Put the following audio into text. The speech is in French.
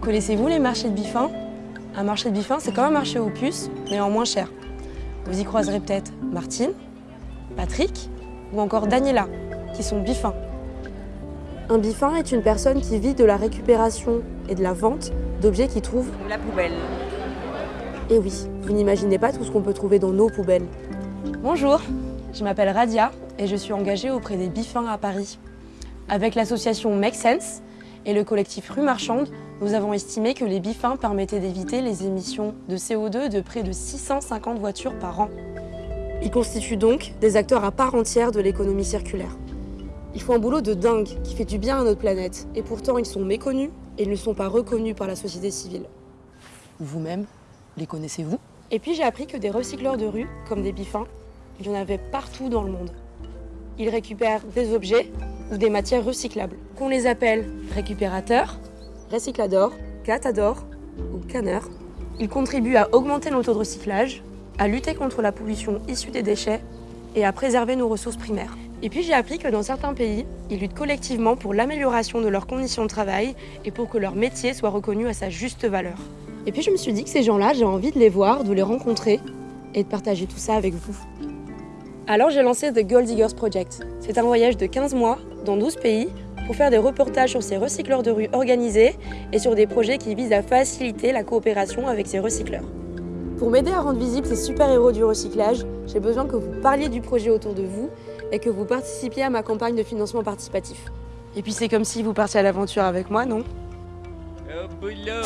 Connaissez-vous les marchés de bifins Un marché de bifins, c'est comme un marché aux puces, mais en moins cher. Vous y croiserez peut-être Martine, Patrick ou encore Daniela, qui sont bifins. Un bifin est une personne qui vit de la récupération et de la vente d'objets qu'il trouve La poubelle. Et oui, vous n'imaginez pas tout ce qu'on peut trouver dans nos poubelles. Bonjour, je m'appelle Radia et je suis engagée auprès des bifins à Paris. Avec l'association Make Sense et le collectif Rue Marchande, nous avons estimé que les bifins permettaient d'éviter les émissions de CO2 de près de 650 voitures par an. Ils constituent donc des acteurs à part entière de l'économie circulaire. Ils font un boulot de dingue qui fait du bien à notre planète et pourtant ils sont méconnus et ils ne sont pas reconnus par la société civile. Vous-même, les connaissez-vous? Et puis j'ai appris que des recycleurs de rue, comme des bifins, il y en avait partout dans le monde. Ils récupèrent des objets ou des matières recyclables, qu'on les appelle récupérateurs, recycladors, catadors ou canneurs. Ils contribuent à augmenter nos taux de recyclage, à lutter contre la pollution issue des déchets et à préserver nos ressources primaires. Et puis j'ai appris que dans certains pays, ils luttent collectivement pour l'amélioration de leurs conditions de travail et pour que leur métier soit reconnu à sa juste valeur. Et puis je me suis dit que ces gens-là, j'ai envie de les voir, de les rencontrer et de partager tout ça avec vous. Alors j'ai lancé The Gold Diggers Project. C'est un voyage de 15 mois dans 12 pays pour faire des reportages sur ces recycleurs de rue organisés et sur des projets qui visent à faciliter la coopération avec ces recycleurs. Pour m'aider à rendre visibles ces super-héros du recyclage, j'ai besoin que vous parliez du projet autour de vous et que vous participiez à ma campagne de financement participatif. Et puis c'est comme si vous partiez à l'aventure avec moi, non? Boulot